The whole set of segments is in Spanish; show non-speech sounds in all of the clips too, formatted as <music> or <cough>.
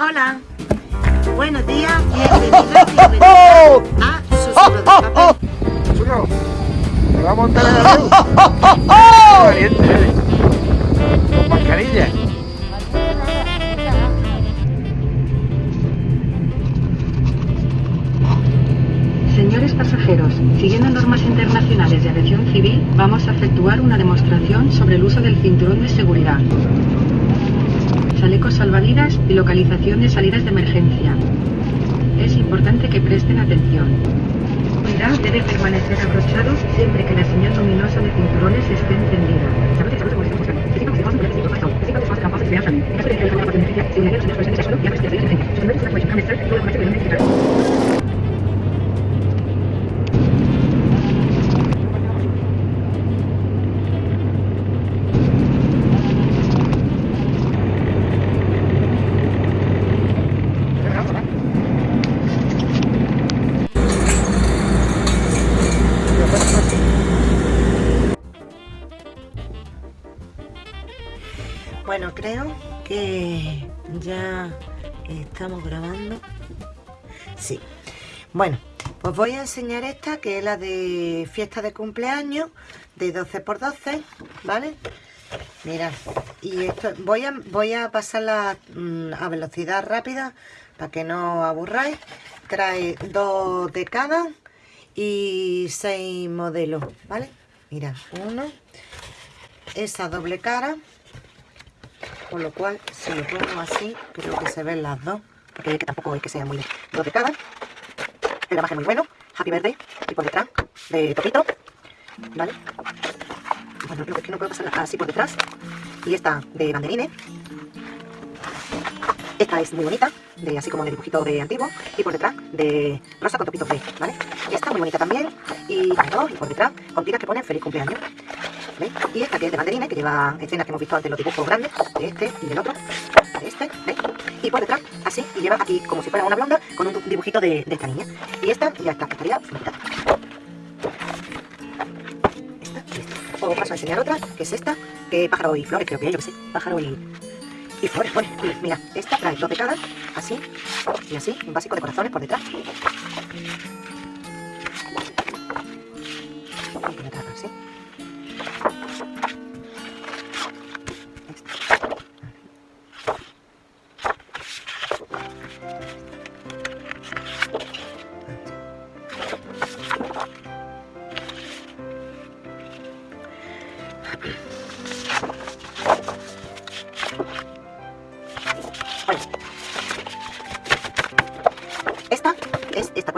Hola. Buenos días, bienvenidos y bienvenidas a Susurro de Papel. Susurro, ¿te vamos a montar en la luz? ¡Qué valiente eres! Con mascarilla. Señores pasajeros, siguiendo normas internacionales de aviación civil, vamos a efectuar una demostración sobre el uso del cinturón de seguridad. Chalecos salvavidas y localización de salidas de emergencia. Es importante que presten atención. Seguridad debe permanecer abrochado siempre que la señal luminosa de cinturones esté encendida. Voy a enseñar esta, que es la de fiesta de cumpleaños, de 12x12, ¿vale? Mirad, y esto, voy a, voy a pasarla mm, a velocidad rápida, para que no aburráis. Trae dos de cada y seis modelos, ¿vale? Mirad, uno, esa doble cara, con lo cual si lo pongo así creo que se ven las dos porque tampoco es que sea muy dos de cada el gramaje muy bueno. Happy birthday. Y por detrás de topito vale bueno creo que no puedo pasar así por detrás. Y esta de banderines esta es muy bonita, de así como de dibujito de antiguo, y por detrás de rosa con topito play, ¿vale? Esta muy bonita también, y dos, y por detrás con tiras que ponen feliz cumpleaños. ¿Veis? Y esta que es de banderines, que lleva escenas que hemos visto antes, los dibujos grandes, de este y del otro, de este, ¿veis? Y por detrás, así, y lleva aquí como si fuera una blonda, con un dibujito de, de esta niña. Y esta, ya está, estaría bonita. Esta esta. Os paso a enseñar otra, que es esta, que pájaro y flores, creo que es, yo que sé, pájaro y, y flores mira, esta trae dos de cada, así y así, un básico de corazones por detrás.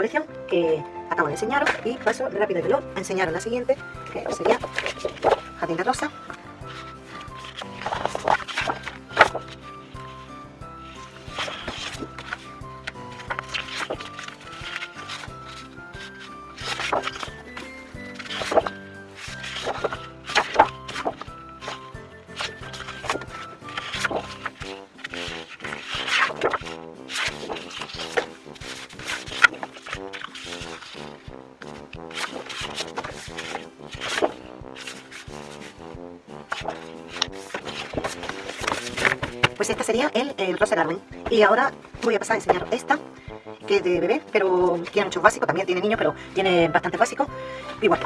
Colección que acabo de enseñaros y paso rápido y veloz a enseñaros la siguiente, que sería Jardín Rosa. Y ahora voy a pasar a enseñar esta, que es de bebé, pero tiene muchos básicos, también tiene niños, pero tiene bastante básicos. Igual.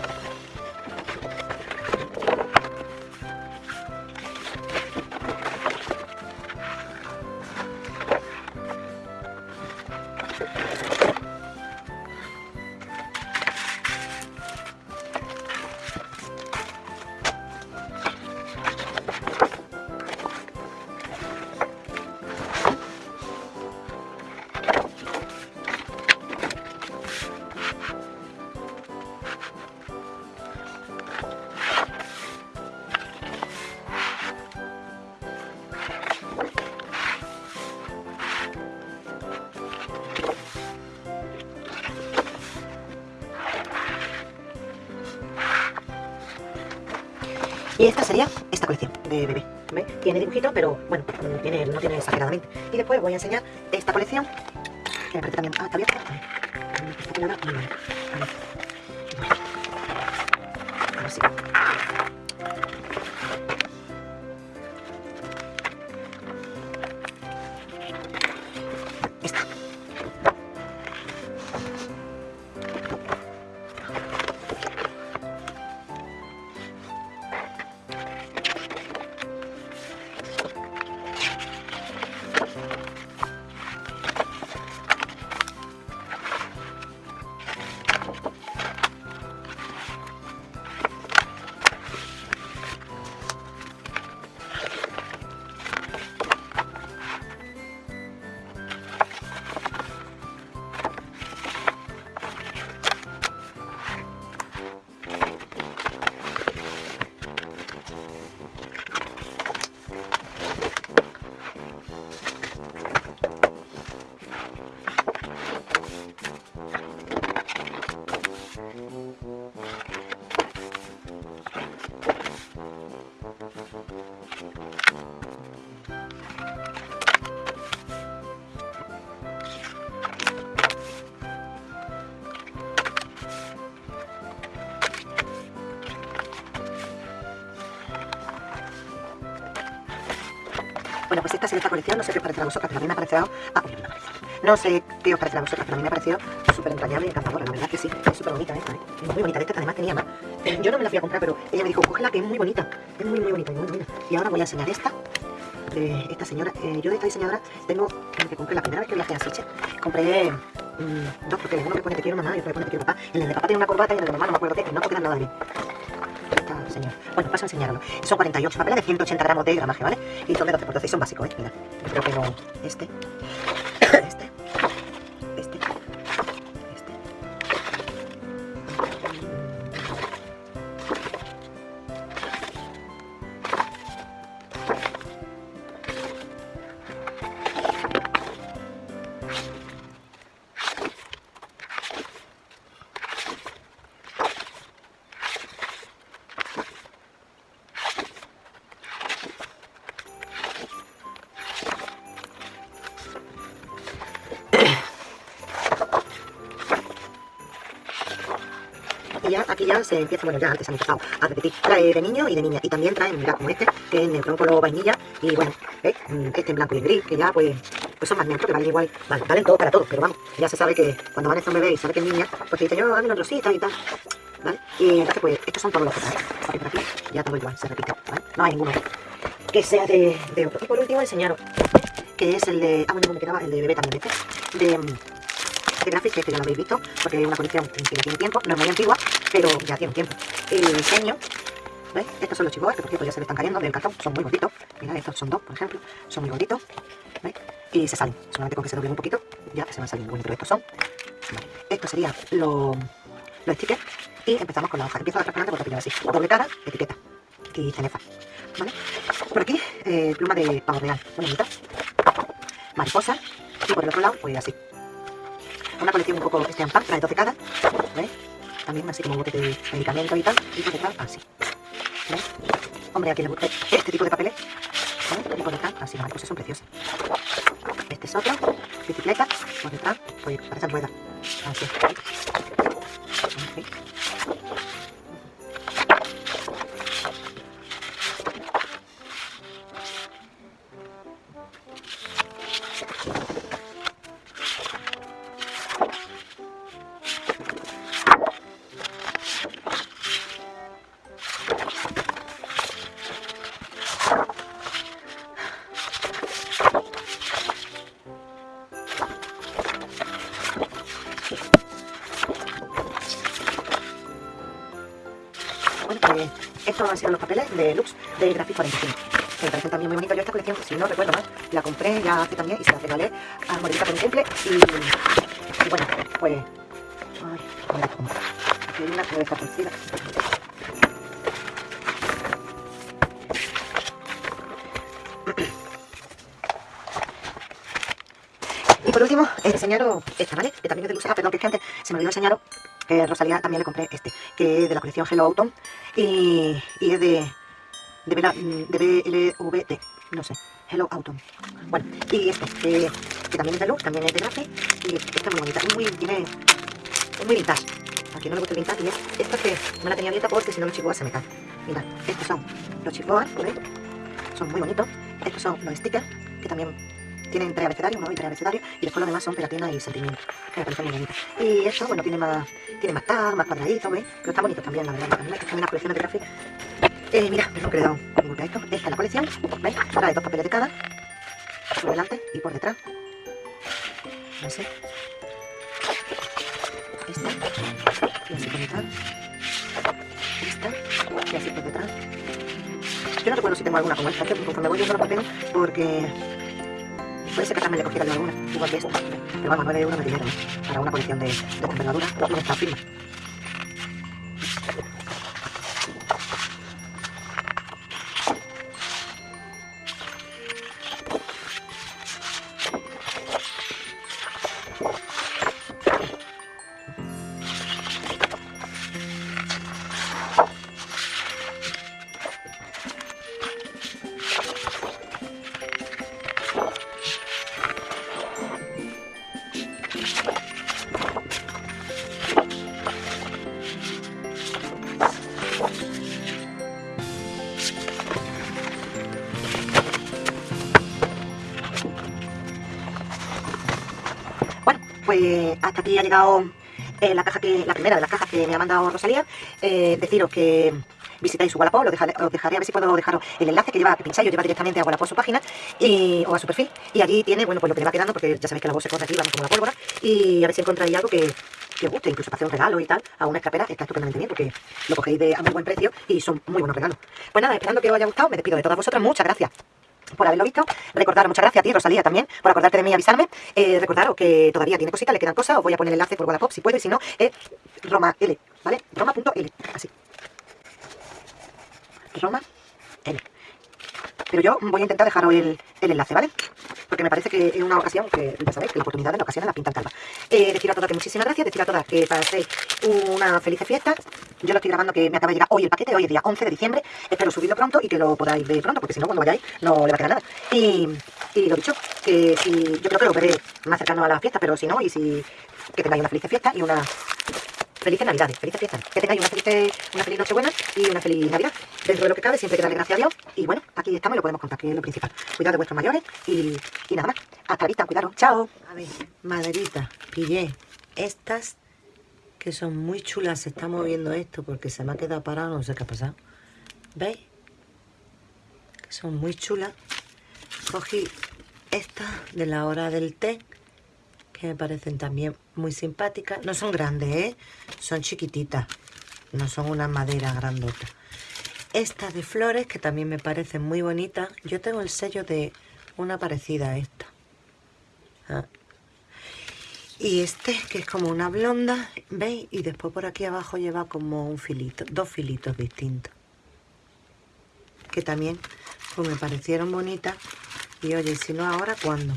Y esta sería esta colección de bebé. ¿veis? Tiene dibujito, pero bueno, no tiene, no tiene exageradamente. Y después voy a enseñar esta colección, que me parece también... Ah, está abierta. Está Bueno, pues esta siguiente colección, no sé qué os parecerá a vosotras, pero a mí me ha parecido... Ah. No sé qué os parecerá a vosotras, pero a mí me ha parecido súper entrañable y encantadora, la verdad que sí. Es súper bonita esta, ¿eh? muy bonita. Esta además tenía más. Yo no me la fui a comprar, pero ella me dijo, cógela que es muy bonita. Es muy, muy bonita. Y ahora voy a enseñar esta, esta señora. Eh, yo de esta diseñadora tengo, que compré la primera vez que viajé a Siche, compré mm, dos porque uno que pone te quiero mamá y otro que pone te quiero papá. El de papá tiene una corbata y el de mamá no me acuerdo qué, y no quedan nada bien. Esta. Bueno, paso a enseñarlo. Son 48 papeles de 180 gramos de gramaje, ¿vale? Y son de 12 por 12 y son básicos, ¿eh? Mira, creo que. Este. Se empieza, bueno, ya antes han empezado a repetir. Trae de niño y de niña. Y también traen, mira, como este, que es negro color vainilla. Y bueno, ¿ves? Mm, Este en blanco y en gris, que ya pues, pues son más neutros, que valen igual. Vale, valen todo para todos, pero vamos, ya se sabe que cuando van a un bebé y sabe que es niña, pues te yo, dame una rosita y tal. ¿Vale? Y entonces pues, estos son todos los. Aquí ya todo igual, se repite, ¿vale? No hay ninguno que sea de, otro. Y por último enseñaros, que es el de, ah bueno, no me quedaba el de bebé también, este, de... de Graphics, este ya lo habéis visto, porque es una colección que ya tiene tiempo, no es muy antigua, pero ya tiene tiempo. El diseño, ¿veis? Estos son los chicos, que por cierto ya se le están cayendo del cartón, son muy gorditos. Mira, estos son dos, por ejemplo, son muy gorditos, ¿veis? Y se salen, solamente con que se doblen un poquito, ya se van saliendo. Pero estos son, vale. Estos serían los, los stickers, y empezamos con la hoja. Empiezo a adelante porque así, doble cara, etiqueta, y cenefa, ¿vale? Por aquí, eh, pluma de pavo real, muy bonita, mariposa, y por el otro lado, pues así. Una colección un poco steampunk, trae 12 cada, ¿ves? También así como bote de medicamentos y tal, y por detrás así. ¿Ves? Hombre, a quien le guste este tipo de papeles, ¿vale? Y por detrás así, las mariposas son preciosas. Este es otro, bicicleta, por detrás, pues parecen ruedas. Así. Así. Estos sido los papeles de Lux de Graphic 45. Que me parecen también muy bonitos. Yo esta colección, si no recuerdo mal, la compré ya hace también y se la regalé a mi cumple. Y, y bueno, pues... Ay, mira. Aquí hay una que está torcida. Y por último, enseñaros esta, ¿vale? Que también es de Lux. Ah, perdón, que es que antes se me olvidó enseñaros que Rosalía también le compré este, que es de la colección Hello Autumn y, y es de, de, Bela- de BLVD, no sé, Hello Autumn. Bueno, y esto, que, que también es de Lux, también es de Grafe y esta es muy bonita, muy, tiene, es muy vintage. A quien no le gusta el vintage, y es esta que me la tenía abierta porque si no los chihuahuas se me caen. Mirad, estos son los chihuahuas, ¿veis? Son muy bonitos. Estos son los stickers, que también tienen tres abecedarios, uno y tres abecedarios, y después los demás son pegatinas y sentimientos. Y esto, bueno, tiene más, tiene más tag, más cuadraditos, ¿veis? Pero está bonito también, la verdad. Hay que las colecciones de gráficos. Eh, mira, no que le he dado un golpe a esto. Esta es la colección, ¿veis? Trae dos papeles de cada, por delante y por detrás. Así. Esta, y así por detrás. Esta, y así por detrás. Yo no recuerdo si tengo alguna como esta, que conforme voy viendo los papeles, porque puede ser que también le cogiera yo alguna, igual que esta. Pero vamos, 9 euros me dinero, ¿eh? para una colección de, de envergadura, y de esta firma. Llegado eh, la caja que la primera de las cajas que me ha mandado Rosalía. Eh, deciros que visitáis su Wallapop, os dejaré, os dejaré a ver si puedo dejaros el enlace que lleva, que pincháis, lleva directamente a Wallapop su página y, o a su perfil. Y allí tiene, bueno, pues lo que le va quedando, porque ya sabéis que la voz se corre aquí, vamos como la pólvora. Y a ver si encontráis algo que, que os guste, incluso para hacer un regalo y tal, a una escapera, está estupendamente bien, porque lo cogéis de, a muy buen precio y son muy buenos regalos. Pues nada, esperando que os haya gustado, me despido de todas vosotras, muchas gracias por haberlo visto. Recordaros, muchas gracias a ti, Rosalía, también, por acordarte de mí y avisarme. Eh, recordaros que todavía tiene cositas, le quedan cosas. Os voy a poner el enlace por Wallapop si puedo, y si no, es Roma L, ¿vale? Roma.l, así. Roma L. Pero yo voy a intentar dejaros el, el enlace, ¿vale? Porque me parece que es una ocasión que, ya sabéis, que la oportunidad en ocasiones la pintan calva. Eh, decir a todas que muchísimas gracias, decir a todas que paséis una feliz fiesta. Yo lo estoy grabando que me acaba de llegar hoy el paquete, hoy es día 11 de diciembre. Espero subirlo pronto y que lo podáis ver pronto, porque si no, cuando vayáis no le va a quedar nada. Y, y lo dicho, que si, yo creo que lo veré más cercano a la fiesta, pero si no, y si que tengáis una feliz fiesta y una felices navidades, felices fiestas. Que tengáis una feliz, una feliz Nochebuena y una feliz Navidad. Dentro de lo que cabe, siempre que darle gracias a Dios. Y bueno, aquí estamos y lo podemos contar, que es lo principal. Cuidado de vuestros mayores y, nada más. Hasta la vista, cuidaros. Chao. A ver, maderita, pillé estas que son muy chulas. Se está moviendo esto porque se me ha quedado parado, no sé qué ha pasado. ¿Veis? Que son muy chulas. Cogí estas de la hora del té que me parecen también muy simpáticas. No son grandes, ¿eh? Son chiquititas. No son una madera grandota. Esta de flores, que también me parecen muy bonitas. Yo tengo el sello de una parecida a esta. Ah. Y este, que es como una blonda, ¿veis? Y después por aquí abajo lleva como un filito, dos filitos distintos. Que también pues me parecieron bonitas. Y oye, si no ahora, ¿cuándo?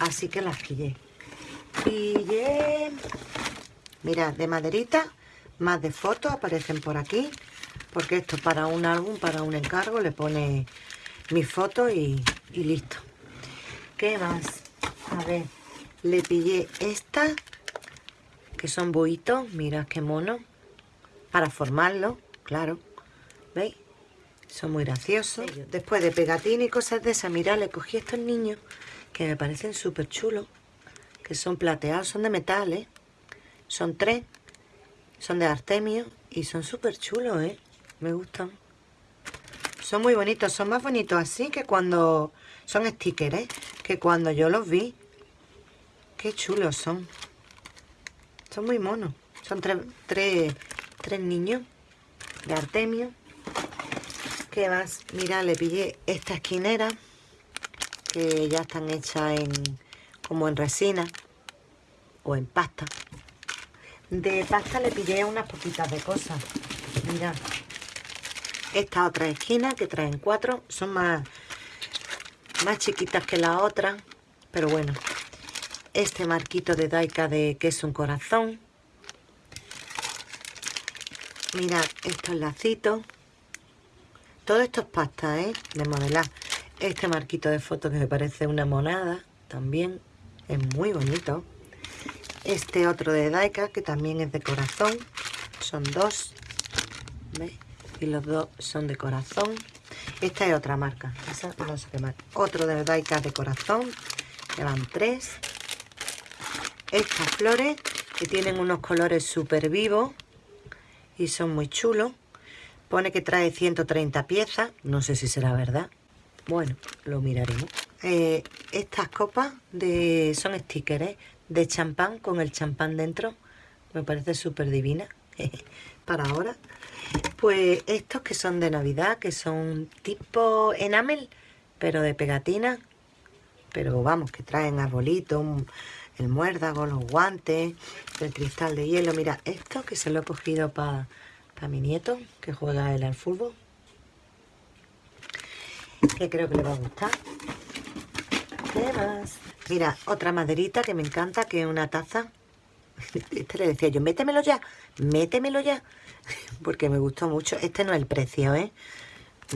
Así que las pillé. Pillé... Mira, de maderita, más de fotos aparecen por aquí. Porque esto para un álbum, para un encargo, le pone mi foto y, y listo. ¿Qué más? A ver, le pillé esta, que son buitos, mira qué mono, para formarlo, claro, ¿veis? Son muy graciosos. Después de pegatina y cosas de esas, mira, le cogí a estos niños que me parecen súper chulos, que son plateados, son de metal, ¿eh? Son tres, son de artemio y son súper chulos, ¿eh? Me gustan. Son muy bonitos, son más bonitos así que cuando... Son stickers, ¿eh? Que cuando yo los vi. Qué chulos son. Son muy monos. Son tres, tres, tres niños de artemio. ¿Qué más? Mira, le pillé esta esquinera que ya están hechas en como en resina o en pasta. De pasta le pillé unas poquitas de cosas. Mira, esta otra esquina que traen cuatro son más, más chiquitas que la otra, pero bueno. Este marquito de Daika de que es un corazón. Mirad estos lacitos. Todo esto es pasta, ¿eh? De modelar. Este marquito de foto que me parece una monada también. Es muy bonito. Este otro de Daika que también es de corazón. Son dos. ¿Veis? Y los dos son de corazón. Esta es otra marca. Esa no sé qué marca. Otro de Daika de corazón. Que van tres. Estas flores que tienen unos colores súper vivos. Y son muy chulos. Pone que trae 130 piezas. No sé si será verdad. Bueno, lo miraremos. Eh, estas copas de son stickers ¿eh? de champán con el champán dentro. Me parece súper divina. Para ahora. Pues estos que son de Navidad, que son tipo enamel, pero de pegatina. Pero vamos, que traen arbolitos, el muérdago, los guantes, el cristal de hielo. Mira, esto que se lo he cogido para mi nieto, que juega él al fútbol. Que creo que le va a gustar. ¿Qué más? Mira, otra maderita que me encanta, que es una taza. <laughs> Este le decía yo, métemelo ya, métemelo ya. <laughs> Porque me gustó mucho. Este no es el precio, ¿eh?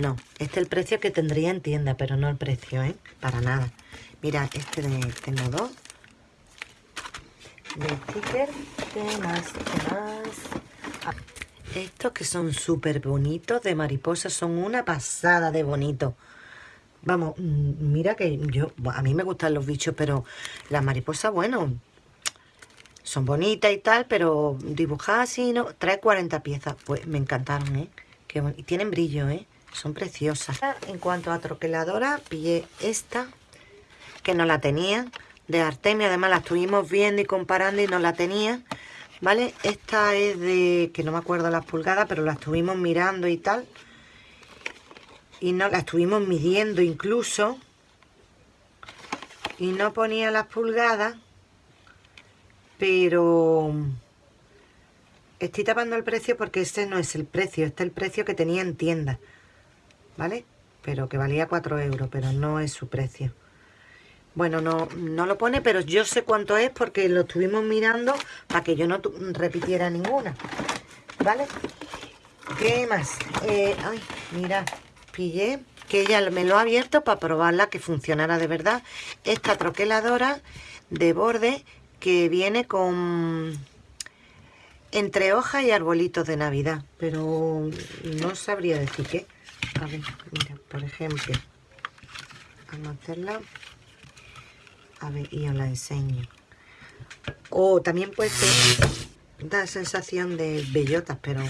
No, este es el precio que tendría en tienda, pero no el precio, ¿eh? Para nada. Mira, este de, tengo dos. De sticker. ¿Qué más? ¿Qué más? Ah, estos que son súper bonitos de mariposa son una pasada de bonito. Vamos, mm, mira que yo, a mí me gustan los bichos, pero las mariposas, bueno, son bonitas y tal, pero dibujadas así, ¿no? Trae 40 piezas. Pues me encantaron, ¿eh? y tienen brillo, ¿eh? Son preciosas. En cuanto a troqueladora, pillé esta, que no la tenía, de Artemia. Además la estuvimos viendo y comparando y no la tenía. ¿Vale? Esta es de, que no me acuerdo las pulgadas, pero la estuvimos mirando y tal. Y no la estuvimos midiendo incluso. Y no ponía las pulgadas pero estoy tapando el precio porque este no es el precio, este es el precio que tenía en tienda, ¿vale? Pero que valía 4 euros, pero no es su precio. Bueno, no, no lo pone, pero yo sé cuánto es porque lo estuvimos mirando para que yo no repitiera ninguna, ¿vale? ¿Qué más? Eh, ay, mira, pillé que ella me lo ha abierto para probarla que funcionara de verdad. Esta troqueladora de borde que viene con entre hojas y arbolitos de Navidad, pero no sabría decir qué. A ver, mira, por ejemplo, vamos a hacerla. A ver, y os la enseño. O también puede ser, da sensación de bellotas, pero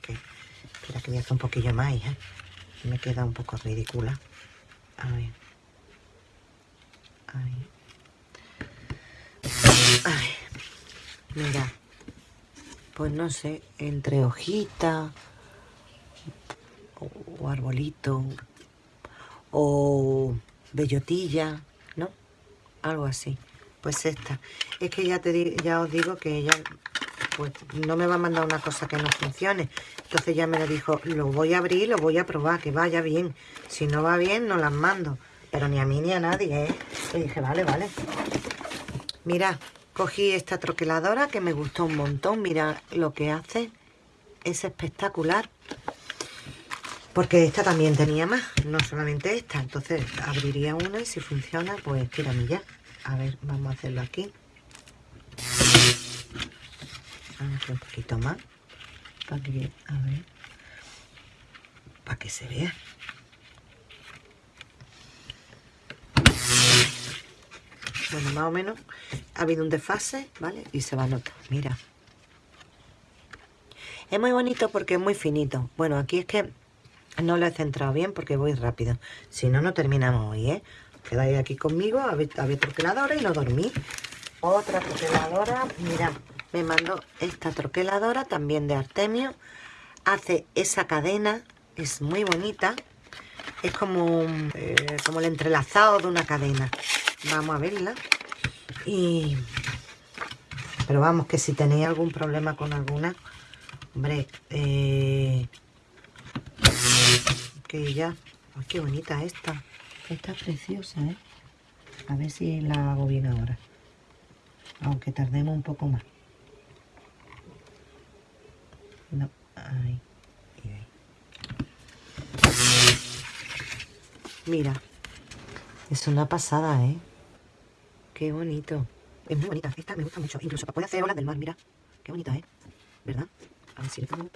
que, espera que voy a hacer un poquillo más, ¿eh? Me queda un poco ridícula. A ver. Ahí. Ay, mira, pues no sé, entre hojita o, arbolito o bellotilla, ¿no? Algo así. Pues esta. Es que ya, te, ya os digo que ella pues no me va a mandar una cosa que no funcione. Entonces ya me lo dijo, lo voy a abrir, lo voy a probar, que vaya bien. Si no va bien, no las mando. Pero ni a mí ni a nadie, ¿eh? Dije, vale, vale. Mira, Cogí esta troqueladora que me gustó un montón. Mira lo que hace. Es espectacular. Porque esta también tenía más, no solamente esta. Entonces abriría una y si funciona, pues ya. A ver, vamos a hacerlo aquí. Un poquito más. Para que, a ver. Para que se vea. Bueno, más o menos ha habido un desfase, ¿vale? Y se va a notar, mira. Es muy bonito porque es muy finito. Bueno, aquí es que no lo he centrado bien porque voy rápido. Si no, no terminamos hoy, ¿eh? Quedáis aquí conmigo a ver troqueladora y no dormí. Otra troqueladora, mira, me mandó esta troqueladora también de Artemio. Hace esa cadena, es muy bonita. Es como, eh, como el entrelazado de una cadena. Vamos a verla. Y... Pero vamos, que si tenéis algún problema con alguna, hombre, eh, que ya... Ay, qué bonita esta. Esta es preciosa, ¿eh? A ver si la hago bien ahora. Aunque tardemos un poco más. No. Mira, es una pasada, ¿eh? Qué bonito. Es muy bonita. Esta me gusta mucho. Incluso poder hacer olas del mar, mira. Qué bonita, ¿eh? ¿Verdad? A ver le pongo...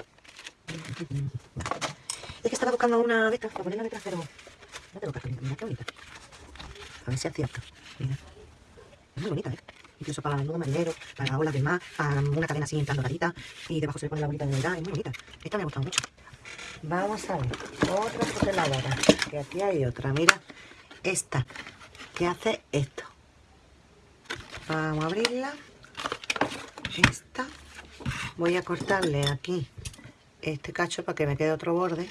Es que estaba buscando una de estas para ponerla detrás, pero... No tengo cartulina. Mira, qué bonita. A ver si es cierto. Mira. Es muy bonita, ¿eh? Incluso para el nudo marinero, para olas del mar, para una cadena así en plan doradita. Y debajo se le pone la bolita de verdad. Es muy bonita. Esta me ha gustado mucho. Vamos a ver. Otra foteladora. Que aquí hay otra. Mira. Esta. Que hace esto. Vamos a abrirla. Esta. Voy a cortarle aquí este cacho para que me quede otro borde.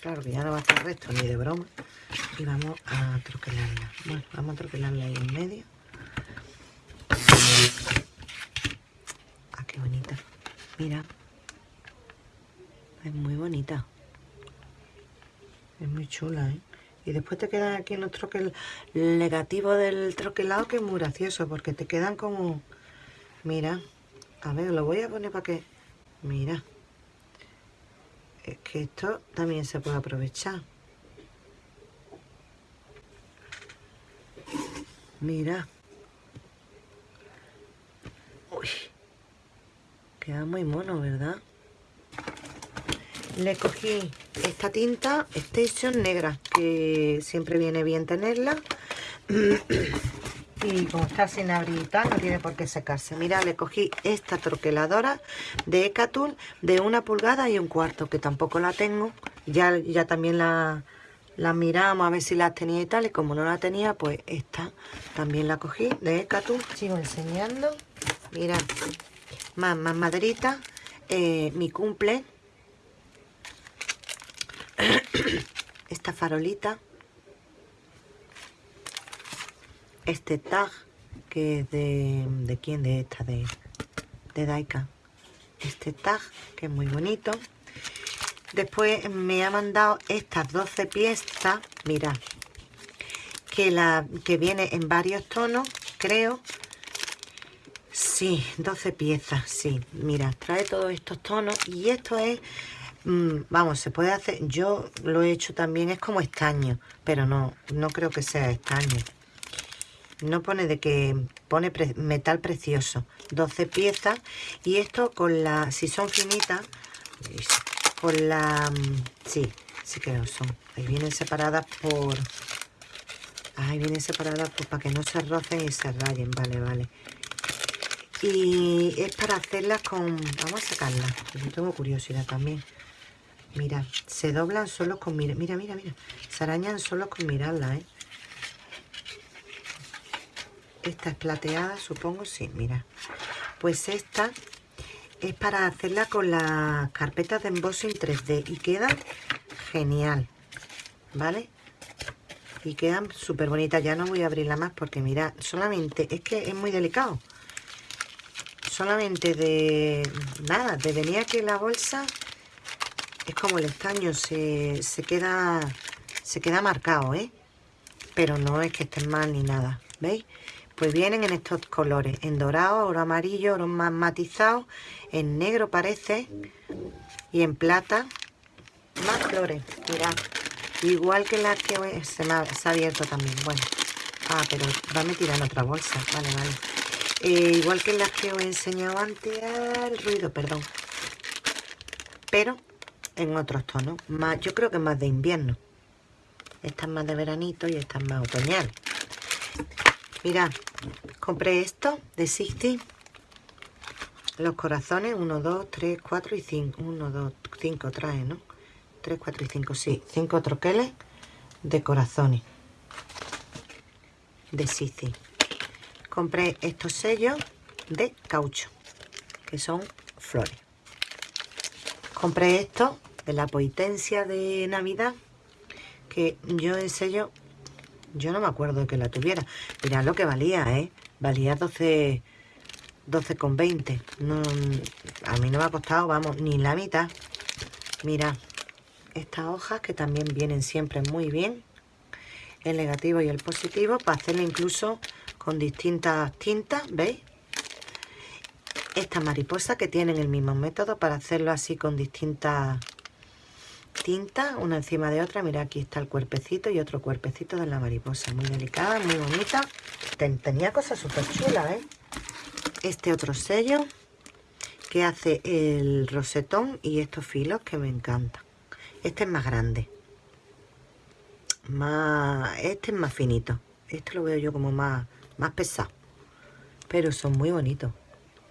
Claro que ya no va a estar recto ni de broma. Y vamos a troquelarla. Bueno, vamos a troquelarla ahí en medio. Ah, qué bonita. Mira. Es muy bonita. Es muy chula, ¿eh? Y después te quedan aquí los troques, el negativo del troquelado que es muy gracioso porque te quedan como... Mira, a ver, lo voy a poner para que... Mira. Es que esto también se puede aprovechar. Mira. Uy. Queda muy mono, ¿verdad? Le cogí esta tinta Station negra, que siempre viene bien tenerla. <clears throat> y como está sin abrir y tal, no tiene por qué secarse. Mira, le cogí esta troqueladora de Ecatul de una pulgada y un cuarto, que tampoco la tengo. Ya, ya también la, la miramos a ver si la tenía y tal, y como no la tenía, pues esta también la cogí de Ecatul. Sigo enseñando. Mira, más, más. Eh, mi cumple. <clears throat> Esta farolita. Este tag que es de, de quién de esta de, de Daika. Este tag que es muy bonito. Después me ha mandado estas 12 piezas. Mira que la que viene en varios tonos creo sí 12 piezas sí. Mira trae todos estos tonos y esto es mm, vamos se puede hacer yo lo he hecho también es como estaño pero no no creo que sea estaño. No pone de que pone metal precioso. 12 piezas y esto con la si son finitas con la mm, sí sí que lo son. Ahí vienen separadas por ahí vienen separadas para que no se rocen y se rayen. Vale vale y es para hacerlas con vamos a sacarlas yo tengo curiosidad también. Mira se doblan solo con mira mira mira mira. Se arañan solo con mirarla ¿eh? esta es plateada supongo sí mira. Pues esta es para hacerla con las carpetas de embossing 3D y queda genial vale y quedan súper bonitas ya no voy a abrirla más porque mira solamente es que es muy delicado solamente de nada de venir aquí la bolsa es como el estaño se, se queda se queda marcado ¿eh? pero no es que estén mal ni nada ¿veis? Pues vienen en estos colores, en dorado, oro amarillo, oro más matizado, en negro parece, y en plata, más flores, mirad. Igual que la que se me ha, abierto también, bueno. Ah, pero va a meter en otra bolsa, vale, vale. Eh, igual que las que os he enseñado antes, el ruido, perdón. Pero en otros tonos, más, yo creo que más de invierno. Esta es más de veranito y esta es más otoñal. Mirad, compré esto de 60. Los corazones, 1, 2, 3, 4 y 5. 1, 2, 5 trae, ¿no? 3, 4 y 5, sí. 5 troqueles de corazones. De Sisi. Compré estos sellos de caucho, que son flores. Compré esto de la potencia de Navidad, que yo en sello yo no me acuerdo que la tuviera. Mirad lo que valía, ¿eh? Valía 12... 12,20. No, a mí no me ha costado, vamos, ni la mitad. Mira, estas hojas que también vienen siempre muy bien. El negativo y el positivo para hacerlo incluso con distintas tintas, ¿veis? Estas mariposas que tienen el mismo método para hacerlo así con distintas tinta una encima de otra. Mira, aquí está el cuerpecito y otro cuerpecito de la mariposa. Muy delicada, muy bonita. tenía cosas súper chulas, ¿eh? Este otro sello que hace el rosetón y estos filos que me encantan. Este es más grande. Más, este es más finito. Este lo veo yo como más, más pesado. Pero son muy bonitos.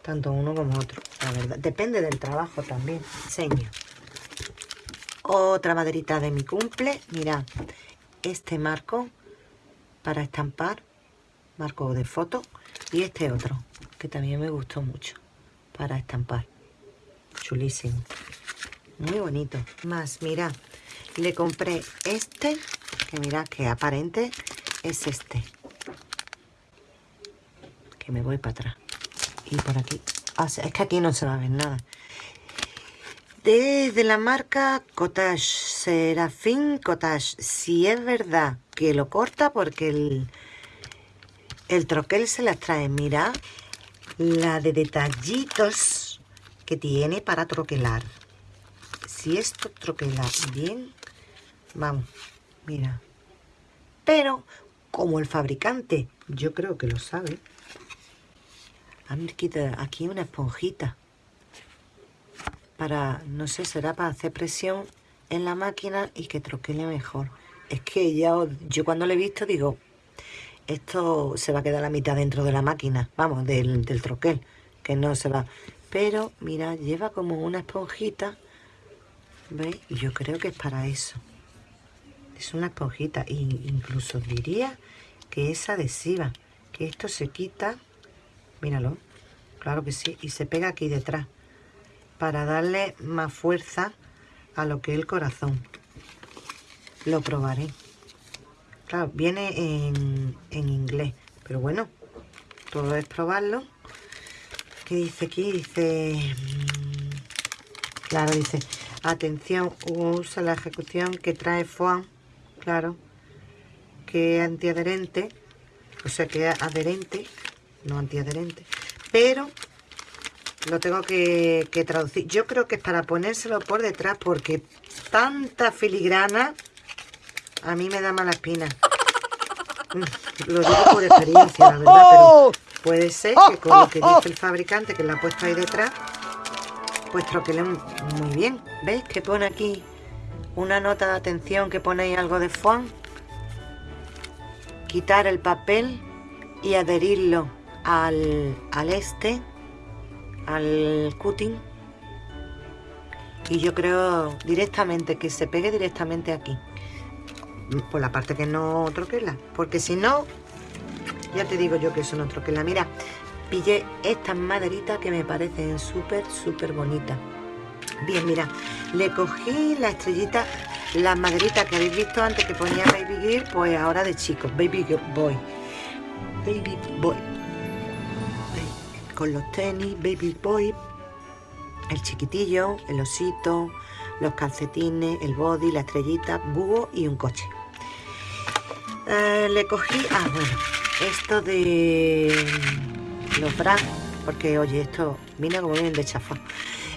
Tanto uno como otro, la verdad. Depende del trabajo también. Enseño. Otra maderita de mi cumple. Mirad, este marco para estampar, marco de foto. Y este otro, que también me gustó mucho, para estampar. Chulísimo. Muy bonito. Más, mirad, le compré este, que mirad que aparente es este. Que me voy para atrás. Y por aquí. Ah, es que aquí no se va a ver nada de la marca Cottage, Serafín Cottage. Si es verdad que lo corta porque el, el troquel se las trae. Mira la de detallitos que tiene para troquelar. Si esto troquela bien, vamos, mira. Pero como el fabricante, yo creo que lo sabe. Aquí una esponjita para, no sé, será para hacer presión en la máquina y que troquele mejor. Es que ya, yo cuando lo he visto digo, esto se va a quedar la mitad dentro de la máquina, vamos, del, del troquel, que no se va. Pero, mira, lleva como una esponjita, ¿veis? Y yo creo que es para eso. Es una esponjita, e incluso diría que es adhesiva, que esto se quita, míralo, claro que sí, y se pega aquí detrás, para darle más fuerza a lo que es el corazón. Lo probaré. Claro, viene en, inglés, pero bueno, todo es probarlo. ¿Qué dice aquí? Dice... Mm, claro, dice, atención, usa la ejecución que trae FOAM, claro, que es antiadherente, o sea que es adherente, no antiadherente, pero lo tengo que, traducir. Yo creo que es para ponérselo por detrás porque tanta filigrana a mí me da mala espina. <laughs> Lo digo por experiencia, la verdad, pero puede ser que con lo que dice el fabricante, que la ha puesto ahí detrás, pues troquelen muy bien. ¿Veis que pone aquí una nota de atención que ponéis algo de foam? Quitar el papel y adherirlo al, al este al cutting y yo creo directamente que se pegue directamente aquí por la parte que no troquela porque si no ya te digo yo que eso no troquela. Mira pillé estas maderitas que me parecen súper súper bonitas. Bien mira le cogí la estrellita las maderitas que habéis visto antes que ponía baby girl pues ahora de chicos baby boy. Baby boy con los tenis, baby boy, el chiquitillo, el osito, los calcetines, el body, la estrellita, búho y un coche. Eh, le cogí, ah bueno, esto de los bras, porque oye, esto viene como bien de chafa.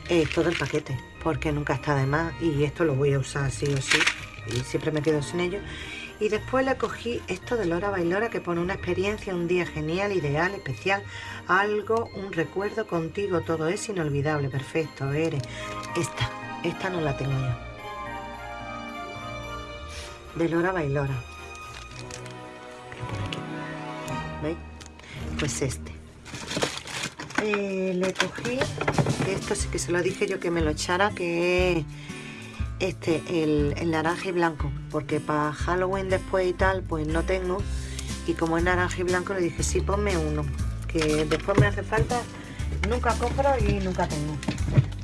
Es todo el paquete, porque nunca está de más y esto lo voy a usar sí o sí y siempre me quedo sin ello. Y después le cogí esto de Lora Bailora que pone una experiencia, un día genial, ideal, especial, algo, un recuerdo contigo, todo es inolvidable, perfecto, eres. Esta, esta no la tengo yo. De Lora Bailora. ¿Veis? Pues este. Eh, le cogí, esto sí que se lo dije yo que me lo echara, que es este, el, naranja y blanco, porque para Halloween después y tal, pues no tengo. Y como es naranja y blanco, le dije, sí, ponme uno, que después me hace falta. Nunca compro y nunca tengo.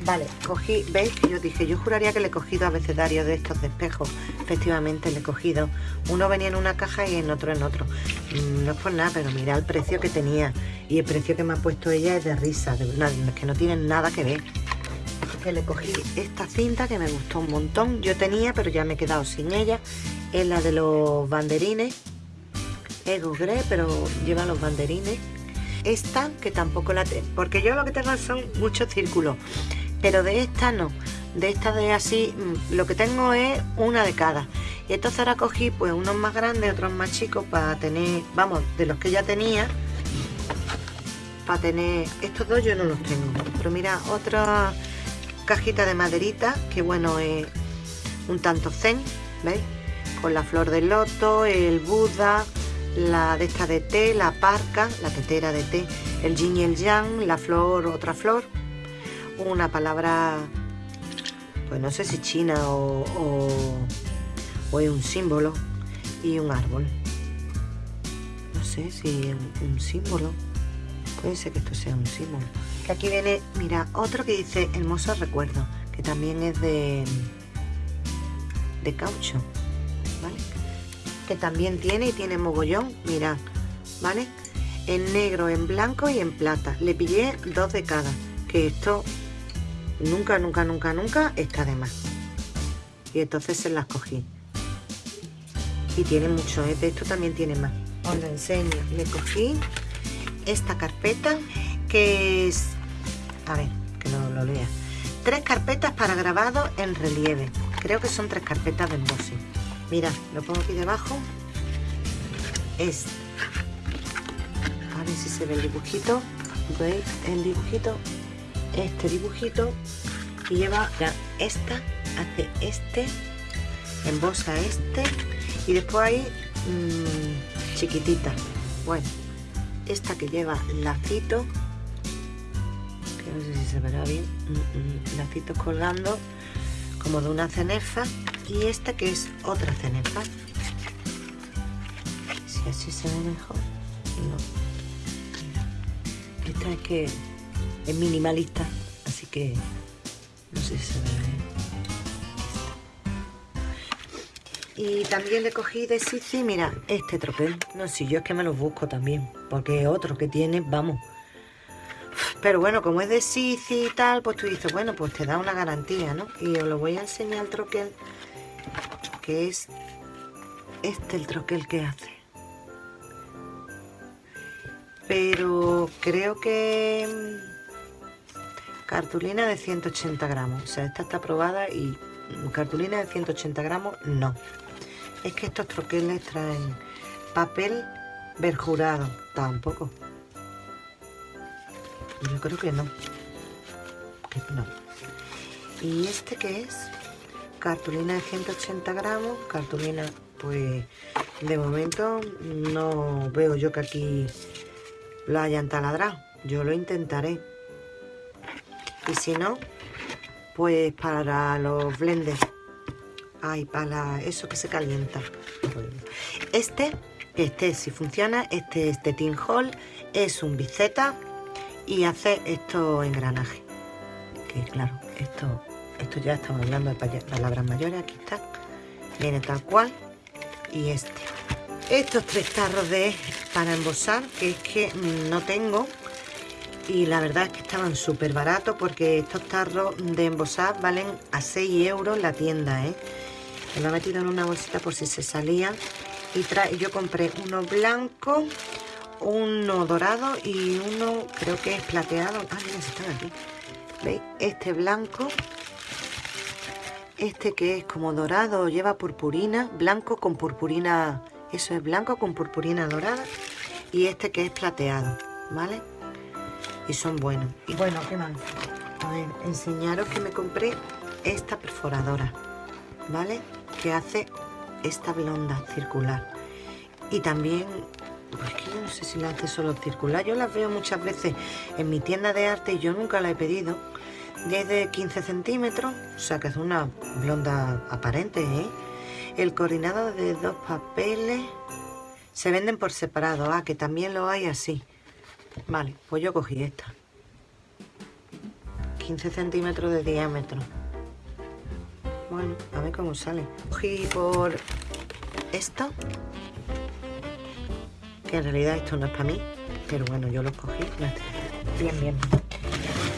Vale, cogí, ¿veis que yo dije? Yo juraría que le he cogido abecedarios de estos de espejo. Efectivamente, le he cogido. Uno venía en una caja y en otro en otro. Mm, no es por nada, pero mira el precio que tenía. Y el precio que me ha puesto ella es de risa, de es que no tienen nada que ver que le cogí esta cinta que me gustó un montón. Yo tenía, pero ya me he quedado sin ella. Es la de los banderines. Es Grey, pero lleva los banderines. Esta, que tampoco la tengo, porque yo lo que tengo son muchos círculos. Pero de esta no. De esta de así, mm, lo que tengo es una de cada. Y entonces ahora cogí pues unos más grandes, otros más chicos para tener, vamos, de los que ya tenía para tener estos dos yo no los tengo pero mira otra cajita de maderita, que bueno, es un tanto zen, ¿veis? Con la flor del loto, el Buda, la de esta de té, la parca, la tetera de té, el yin y el yang, la flor, otra flor, una palabra, pues no sé si china o, o, es un símbolo, y un árbol. No sé si es un símbolo, puede ser que esto sea un símbolo que aquí viene, mira, otro que dice hermoso recuerdo, que también es de, de caucho, ¿vale? Que también tiene y tiene mogollón, mira, ¿vale? En negro, en blanco y en plata. Le pillé dos de cada, que esto nunca, nunca, nunca, nunca está de más. Y entonces se las cogí. Y tiene mucho, ¿eh? de esto también tiene más. Os lo enseño. Le cogí esta carpeta que es a ver, que no lo lea. Tres carpetas para grabado en relieve. Creo que son tres carpetas de embossing. Mira, lo pongo aquí debajo. Es... A ver si se ve el dibujito. ¿Veis el dibujito? Este dibujito. Y lleva esta, hace este, embosa este. Y después hay mmm, chiquitita Bueno, esta que lleva lacito, no sé si se verá bien, mm, mm, lacitos colgando como de una cenefa y esta que es otra cenefa. Si así se ve mejor, no. Esta es que es minimalista, así que no sé si se ve bien. Y también le cogí de Sisi, mira, este tropel. No, si yo es que me lo busco también, porque otro que tiene, vamos. Pero bueno, como es de Sisi y tal, pues tú dices, bueno, pues te da una garantía, ¿no? Y os lo voy a enseñar el troquel, que es este el troquel que hace. Pero creo que mm, cartulina de 180 gramos. O sea, esta está probada y cartulina de 180 gramos, no es que estos troqueles traen papel verjurado. Tampoco. Yo creo que no. Que no. ¿Y este qué es? Cartulina de 180 gramos. Cartulina, pues, de momento no veo yo que aquí lo hayan taladrado. Yo lo intentaré. Y si no, pues para los blenders Ay, para eso que se calienta. Este, este si funciona, este es de Tin Hall, es un biceta y hace estos engranajes. Que claro, esto, esto ya estamos hablando de palabras mayores, aquí está. Viene tal cual. Y este. Estos tres tarros de para embosar, que es que no tengo. Y la verdad es que estaban súper baratos porque estos tarros de embosar valen a 6 euros la tienda, ¿eh? Me lo he metido en una bolsita por si se salía. Y yo compré uno blanco, uno dorado y uno creo que es plateado. Ah, mira, están aquí. ¿Veis? Este blanco. Este que es como dorado, lleva purpurina. Blanco con purpurina. Eso es blanco con purpurina dorada. Y este que es plateado, ¿vale? Y son buenos. Y bueno, ¿qué más? A ver, enseñaros que me compré esta perforadora, ¿vale? que hace esta blonda circular. Y también, pues que yo no sé si la hace solo circular. Yo las veo muchas veces en mi tienda de arte y yo nunca la he pedido. de 15 centímetros, o sea que es una blonda aparente, ¿eh? El coordinado de dos papeles se venden por separado. Ah, que también lo hay así. Vale, pues yo cogí esta. 15 centímetros de diámetro. Bueno, a ver cómo sale. Cogí por esto. En realidad esto no es para mí. Pero bueno, yo lo cogí. Bien, bien.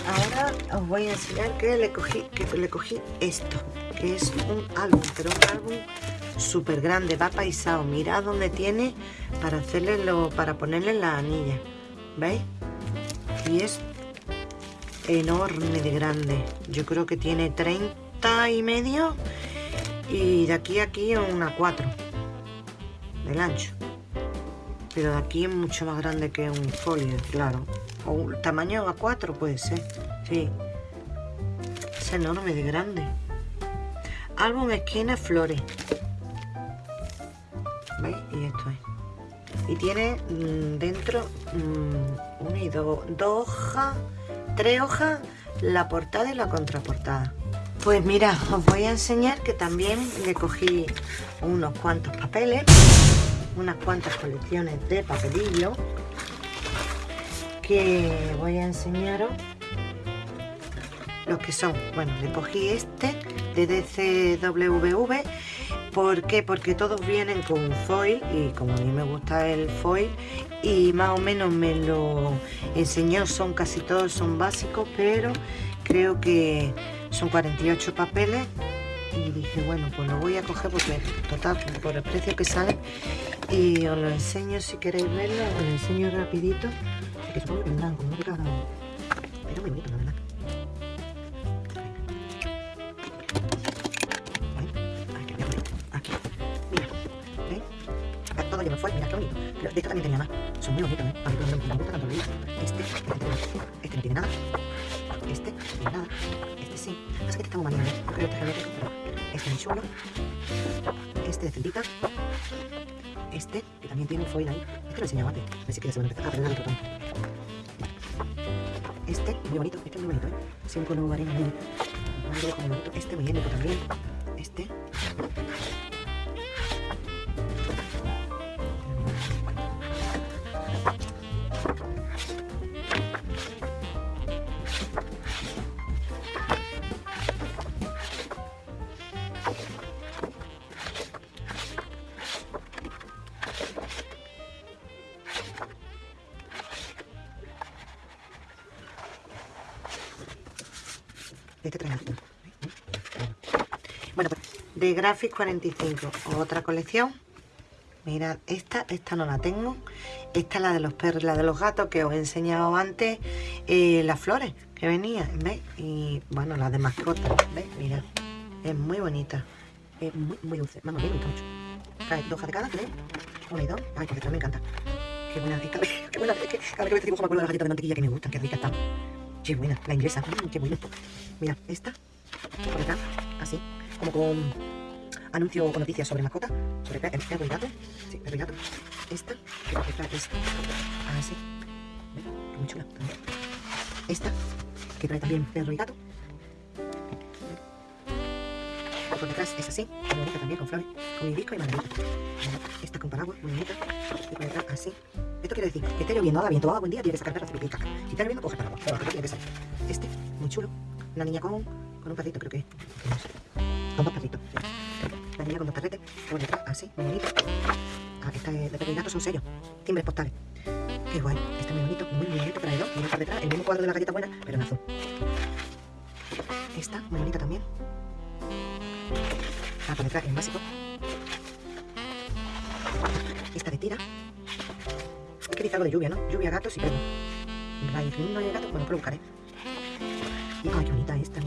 Ahora os voy a enseñar que le cogí, que le cogí esto. Que es un álbum, pero un álbum súper grande. Va paisado. Mirad dónde tiene para hacerle lo, para ponerle la anilla. ¿Veis? Y es enorme de grande. Yo creo que tiene 30 y medio y de aquí a aquí una 4 del ancho pero de aquí es mucho más grande que un folio claro. O un tamaño A4 puede ser sí. Es enorme de grande. Álbum esquina flores. ¿veis? y esto es. Y tiene mm, dentro mmm, y dos dos hojas tres hojas la portada y la contraportada. Pues mira, os voy a enseñar que también le cogí unos cuantos papeles, unas cuantas colecciones de papelillo, que voy a enseñaros los que son. Bueno, le cogí este de DCWV, ¿por qué? Porque todos vienen con foil y como a mí me gusta el foil y más o menos me lo enseñó, son casi todos, son básicos, pero creo que son 48 papeles y dije bueno pues lo voy a coger porque total por el precio que sale y os lo enseño si queréis verlo os lo enseño rapidito que es muy blanco muy pero muy bonito la verdad aquí mira ¿veis? todo lleno fue mira qué bonito pero de esto también tenía más son muy bonitos ¿eh? a mí me gusta tanto este este no tiene nada este no nada Sí, es que este está muy mal, Yo creo que este es muy chulo. Este de celdita. Este, que también tiene un foil ahí. Este lo he enseñado antes. A se van a empezar. Pero era el tono. Este, muy bonito. Este es muy bonito, ¿eh? Un color arena muy. Este muy étnico también. Graphic 45, otra colección. Mirad, esta, esta no la tengo. Esta es la de los perros, la de los gatos que os he enseñado antes. eh, las flores que venían, ¿veis? Y bueno, la de mascotas, ¿veis? Mirad, es muy bonita. Es muy, muy dulce. Vamos, me gusta mucho. Trae dos hojas de cada, creo. Una y dos. Ay, porque me encanta. Qué buena, esta, <laughs> qué buena. Cada vez que este dibujo me de las galletas de mantequilla que me gustan, qué rica están. Qué buena, la inglesa, mm, qué buena. Mira, esta, por acá, así, como con anuncio o noticias sobre mascota, sobre pe- perro y gato. Sí, perro y gato. Esta, que por detrás es así. Qué Muy chula también. Esta, que trae también perro y gato. Por detrás es así, muy bonita también, con flores, con hibisco y margarita. Esta con paraguas, muy bonita. Y por detrás así. Esto quiere decir que esté lloviendo, haga viento, haga buen día, tiene que sacar perro, y caca. Si está lloviendo, coge paraguas. Pero que. Este, muy chulo. Una niña con, con un perrito, creo que es. Con dos perritos. La con dos perretes. Por detrás, así, muy bonito. Ah, esta es de gato, son sellos. Timbres postales. Qué guay. Este es muy bonito, muy, bonito. Trae dos. Y por detrás, el mismo cuadro de la galleta buena, pero en azul. Esta, muy bonita también. Ah, por detrás, en básico. Esta de tira. Es que dice de lluvia, ¿no? Lluvia, gatos y perros. No hay gato, bueno, pues lo buscaré. Y, ay, qué bonita esta,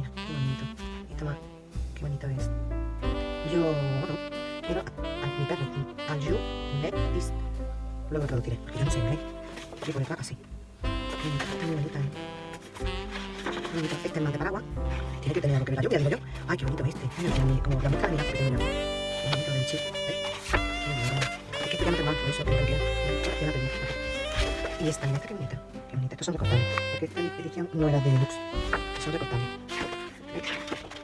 Luego lo traduciré, porque yo no sé inglés. Y por acá, así. Qué bonita, está muy ¿eh? Bonita. Este es más de paraguas. Tiene que tener algo que ver la lluvia, digo yo. Ay, qué bonito este. Mira, como la muestra, mira, porque tiene Qué bonito del. Qué bonito. Es que este ya no tengo por eso, pero tranquila. Ya la tengo. Y esta, mira, esta qué bonita. Qué bonita. Estos son recortables. Porque esta edición no era de deluxe. Son recortables. ¿Ves?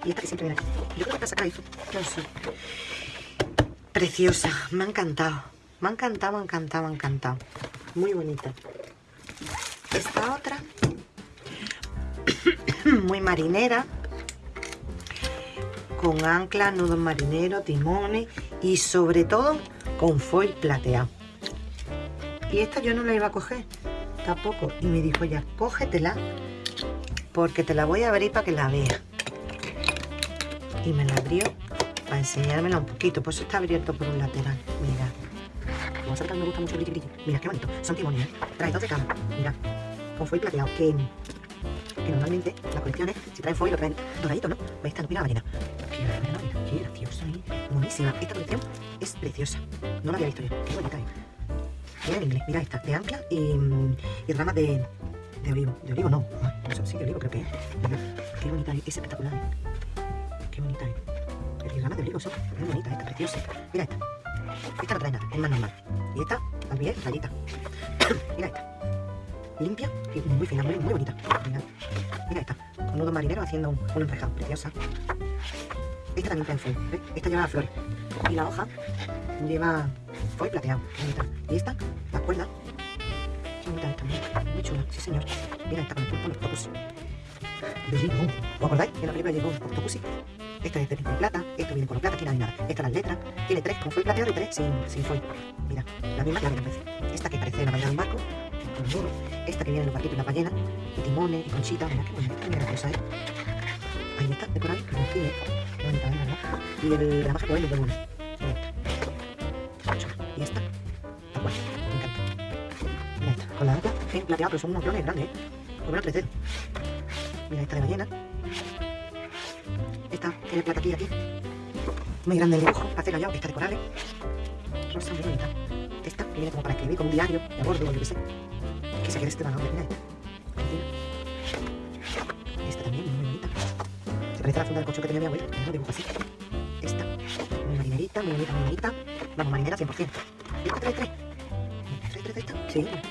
Y esta que siempre viene aquí. Yo creo que esta saca eso. Yo sí. Preciosa. Me ha encantado. Me ha encantado, me encantado, me ha encantado. Muy bonita. Esta otra. <coughs> Muy marinera. Con anclas, nudos marineros, timones y sobre todo con foil plateado. Y esta yo no la iba a coger tampoco. Y me dijo ya, cógetela porque te la voy a abrir para que la veas. Y me la abrió para enseñármela un poquito. Pues está abierto por un lateral. Mira. Como sabes que a mí me gusta mucho el brilli. Mira, qué bonito. Son timones, ¿eh? Trae dos de cada. Mira. Con foil plateado. Que, que normalmente las colecciones, si traen foil, lo traen doradito, ¿no? Pues esta no, mira la ballena, mira, qué graciosa, ¿eh? Buenísima. Esta colección es preciosa. No la había visto yo. Qué bonita, ¿eh? Mira en inglés. Mira esta. De ancla y, y ramas de, de olivo. De olivo no. Ay, eso sí, de olivo creo que es. Qué bonita es. Es espectacular. ¿eh? Qué bonita es. El ramas de olivo son muy bonita, esta, preciosa. Mira esta. Esta no trae nada, es más normal. Y esta también es rayita. <coughs> Mira esta. Limpia y muy fina, muy, muy bonita. Mira, mira esta. Con nudo marinero haciendo un, un enrejado. Preciosa. Esta también trae foil. ¿ves? Esta lleva flores. Y la hoja lleva foil plateado. Bonita. Y esta, la cuerda. Esta. Muy, chula. Sí, señor. Mira esta con el pulpo, los octopus. De. ¿Os acordáis? En la película Bond, Octopussy. Esta es de de plata, esto viene con plata, aquí no hay nada. Esta las letras, tiene tres con foil plateado y tres sin, sin foil. Mira, la misma que la parece. Esta que parece la ballena de un barco, con. Esta que viene en los barquitos y la ballena, y timones, y conchita. Mira qué bonita, mira la cosa, ¿eh? Ahí está, de coral, con file. Qué bonita, ¿eh? ¿verdad? Y el gramaje pues es de uno. Y esta, tal cual, me encanta. Mira esta, con la ancla, en plateado, pero son unos clones grandes, ¿eh? Por menos tres dedos. Mira esta de ballena. Tiene plata aquí y aquí. Muy grande el dibujo, para hacer rayado. Esta de corales. Rosa, muy bonita. Esta viene como para escribir, como un diario, de bordo, yo qué sé. Que se quede este valor, esta. Encima. Esta también, muy bonita. Se parece a la funda del coche que tenía mi abuela, no dibujo así. Esta, muy marinerita, muy bonita, muy bonita. Vamos, marinera 100%. Y esta trae tres. Sí, una, dos,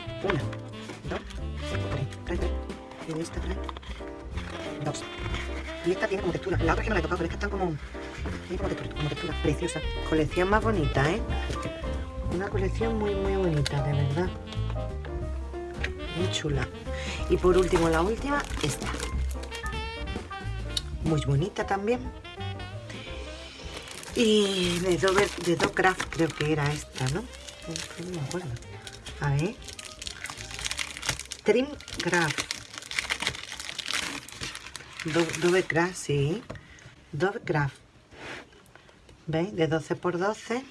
esta tiene como textura. La otra que no la he tocado, pero es que están como. Tiene como textura, como. Colección más bonita, ¿eh? Una colección muy, muy bonita, de verdad. Muy chula. Y por último, la última, esta. Muy bonita también. Y de Dover, de Dovecraft creo que era esta, ¿no? A ver. Trimcraft. Do, Dovecraft, sí. Dovecraft. ¿Veis? De 12 por 12.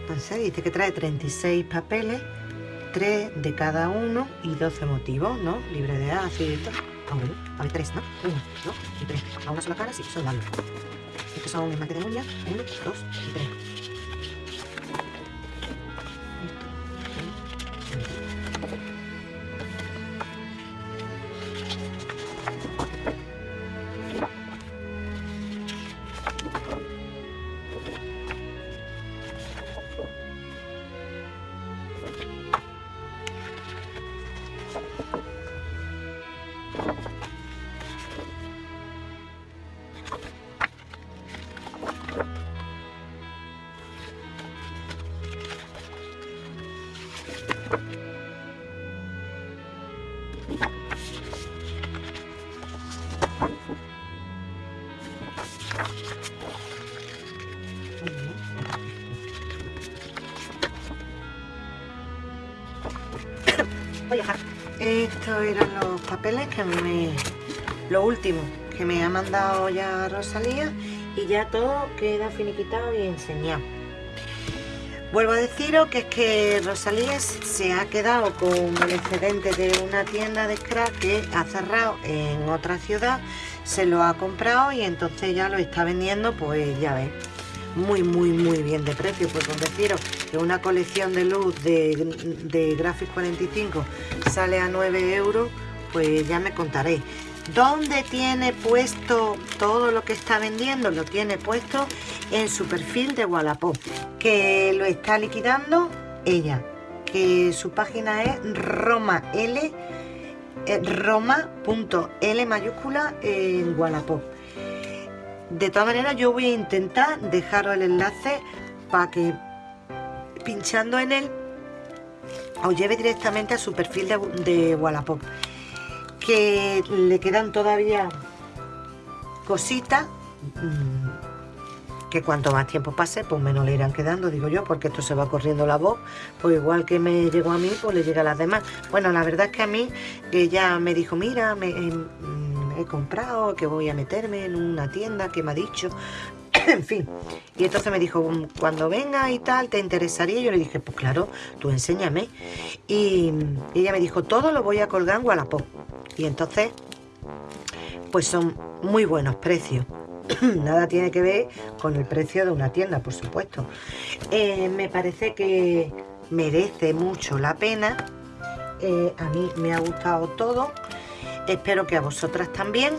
Entonces dice que trae 36 papeles, 3 de cada uno y 12 motivos, ¿no? Libre de ácido y todo. A ver, 3, ¿no? 1, 2 y 3. A una sola cara, sí, son largos. Estos son más de demonia, 1, 2 y 3. Voy a dejar. Estos eran los papeles que me... Lo último que me ha mandado ya Rosalía y ya todo queda finiquitado y enseñado. Vuelvo a deciros que es que Rosalía se ha quedado con el excedente de una tienda de scrap que ha cerrado en otra ciudad, se lo ha comprado y entonces ya lo está vendiendo, pues ya ves, muy muy muy bien de precio, pues con deciros que una colección de luz de, de Graphics 45 sale a 9 euros, pues ya me contaréis. ¿Dónde tiene puesto todo lo que está vendiendo? Lo tiene puesto en su perfil de Wallapop, que lo está liquidando ella, que su página es Roma L, eh, Roma.L mayúscula en Wallapop. De todas maneras yo voy a intentar dejaros el enlace para que pinchando en él os lleve directamente a su perfil de, de Wallapop que le quedan todavía cositas mm, que cuanto más tiempo pase pues menos le irán quedando digo yo porque esto se va corriendo la voz pues igual que me llegó a mí pues le llega a las demás. Bueno la verdad es que a mí ella me dijo mira me, mm, he comprado que voy a meterme en una tienda que me ha dicho <clears throat> en fin. Y entonces me dijo, cuando venga y tal, ¿te interesaría? Yo le dije, pues claro, tú enséñame. Y, ella me dijo, todo lo voy a colgar en Wallapop. Y entonces, pues son muy buenos precios. <clears throat> Nada tiene que ver con el precio de una tienda, por supuesto. Eh, me parece que merece mucho la pena. Eh, a mí me ha gustado todo. Espero que a vosotras también.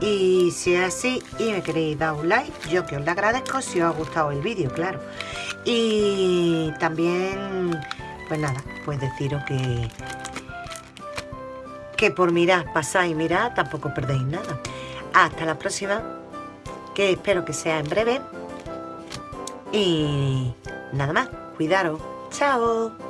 Y si es así y me queréis dar un like, yo que os lo agradezco si os ha gustado el vídeo, claro. Y también, pues nada, pues deciros que, que por mirar, pasáis y mirar, tampoco perdéis nada. Hasta la próxima, que espero que sea en breve. Y nada más, cuidaros. Chao.